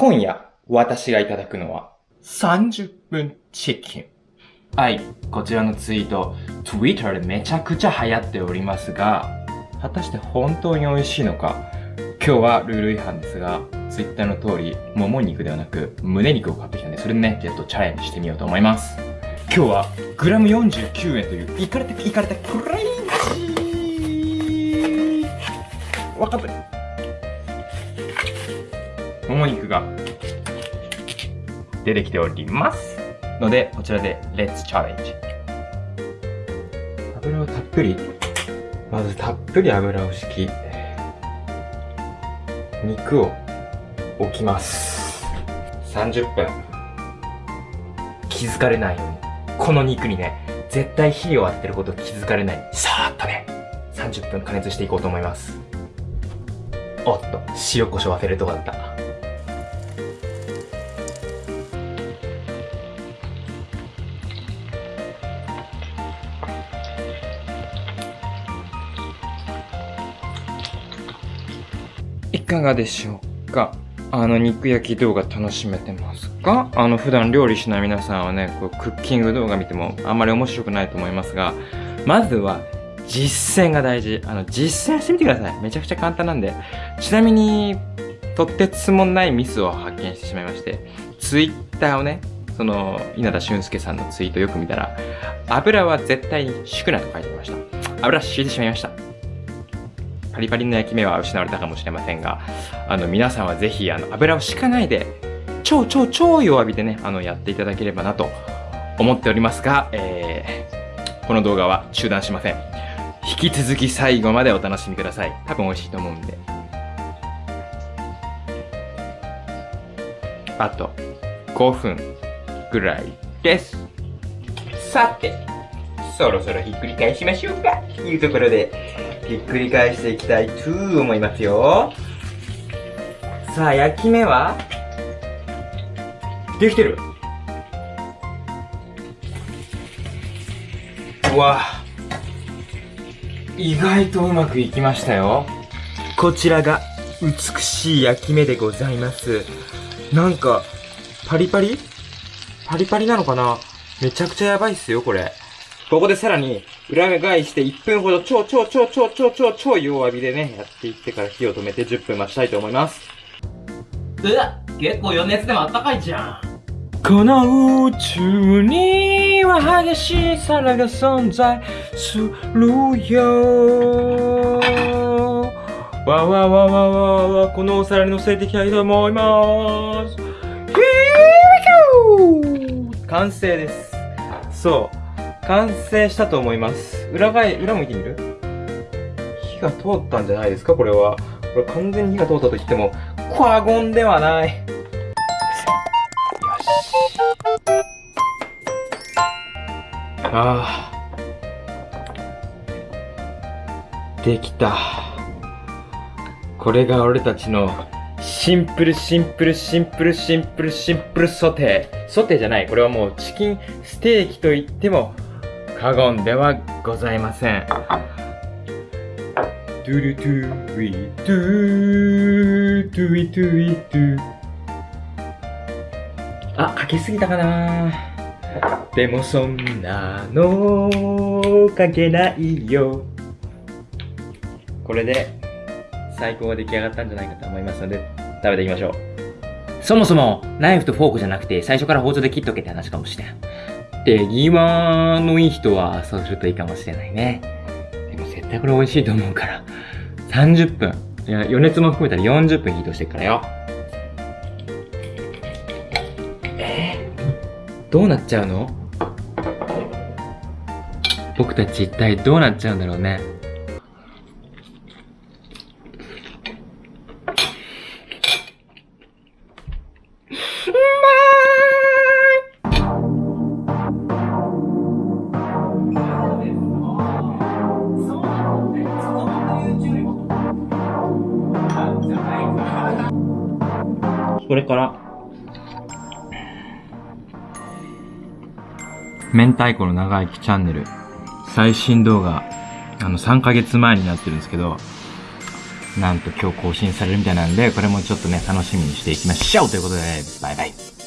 今夜、私がいただくのは、30分チキン。はい、こちらのツイート、Twitter でめちゃくちゃ流行っておりますが、果たして本当に美味しいのか。今日はルール違反ですが、Twitter の通り、もも肉ではなく、胸肉を買ってきたんで、それでね、ちょっとチャレンジしてみようと思います。今日は、グラム49円という、いかれた、いかれた、クレイジー。わかったもも肉が出てきておりますのでこちらでレッツチャレンジ油をたっぷりまずたっぷり油を敷き肉を置きます。30分。気づかれないように。この肉にね絶対火を当ててること気づかれない。さーっとね30分加熱していこうと思います。おっと塩コショウ忘れるとこだった。かがでしょうか？あの肉焼き動画楽しめてますか？あの普段料理しない皆さんはねこうクッキング動画見てもあんまり面白くないと思いますがまずは実践が大事。あの実践してみてください。めちゃくちゃ簡単なんで。ちなみにとってつもないミスを発見してしまいましてツイッターをねその稲田俊介さんのツイートよく見たら油は絶対に敷くなと書いてました。油敷いてしまいました。パリパリの焼き目は失われたかもしれませんが、あの、皆さんはぜひ、あの、油を敷かないで、超超超弱火でね、あの、やっていただければなと思っておりますが、えー、この動画は中断しません。引き続き最後までお楽しみください。多分美味しいと思うんで。あと5分ぐらいです。さて、そろそろひっくり返しましょうかというところで、ひっくり返していきたいと思いますよ。さあ、焼き目は？できてるうわ意外とうまくいきましたよ。こちらが美しい焼き目でございます。なんか、パリパリ？パリパリなのかな？めちゃくちゃやばいっすよ、これ。ここでさらに、裏返して1分ほど超超超超超超超弱火でね、やっていってから火を止めて10分待ちたいと思います。うわ結構余熱でもあったかいじゃん。この宇宙には激しい皿が存在するよわわわわわわこのお皿に乗せていきたいと思います完成ですそう完成したと思います。裏返、裏向いてみる？火が通ったんじゃないですか？これは。これ完全に火が通ったと言っても、過言ではない。よし。ああ。できた。これが俺たちのシンプルシンプルシンプルシンプルシンプルソテー。ソテーじゃない。これはもうチキンステーキと言っても過言ではございません。トゥルトゥウィトゥトゥイトゥイトゥあ、かけすぎたかなでもそんなのかけないよ。これで最高が出来上がったんじゃないかと思いますので食べていきましょう。そもそもナイフとフォークじゃなくて最初から包丁で切っとけって話かもしれん。手際のいい人はそうするといいかもしれないね。でも絶対これ美味しいと思うから。30分。いや、余熱も含めたら40分ヒートしてるからよ。え？ー、どうなっちゃうの？僕たち一体どうなっちゃうんだろうね。これから、明太子の長生きチャンネル、最新動画、あの、3ヶ月前になってるんですけど、なんと今日更新されるみたいなんで、これもちょっとね、楽しみにしていきましょうということで、バイバイ。